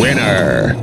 Winner!